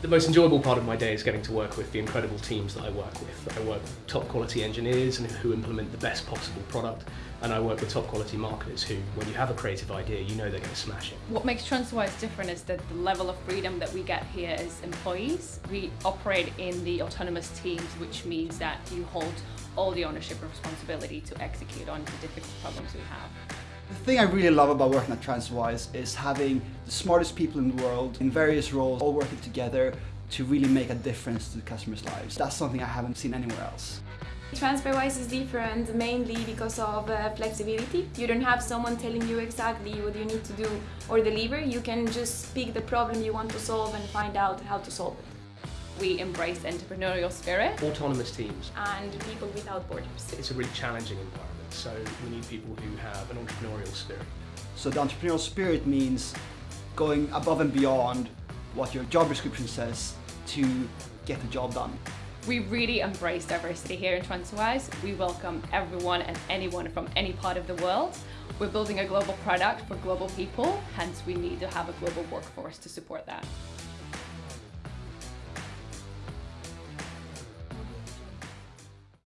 The most enjoyable part of my day is getting to work with the incredible teams that I work with. I work with top quality engineers and who implement the best possible product and I work with top quality marketers who, when you have a creative idea, you know they're going to smash it. What makes TransferWise different is that the level of freedom that we get here as employees. We operate in the autonomous teams, which means that you hold all the ownership and responsibility to execute on the difficult problems we have. The thing I really love about working at TransferWise is having the smartest people in the world in various roles all working together to really make a difference to the customers' lives. That's something I haven't seen anywhere else. TransferWise is different mainly because of uh, flexibility. You don't have someone telling you exactly what you need to do or deliver. You can just pick the problem you want to solve and find out how to solve it. We embrace entrepreneurial spirit. Autonomous teams. And people without borders. It's a really challenging environment, so we need people who have an entrepreneurial spirit. So the entrepreneurial spirit means going above and beyond what your job description says to get the job done. We really embrace diversity here in TransferWise. We welcome everyone and anyone from any part of the world. We're building a global product for global people, hence we need to have a global workforce to support that.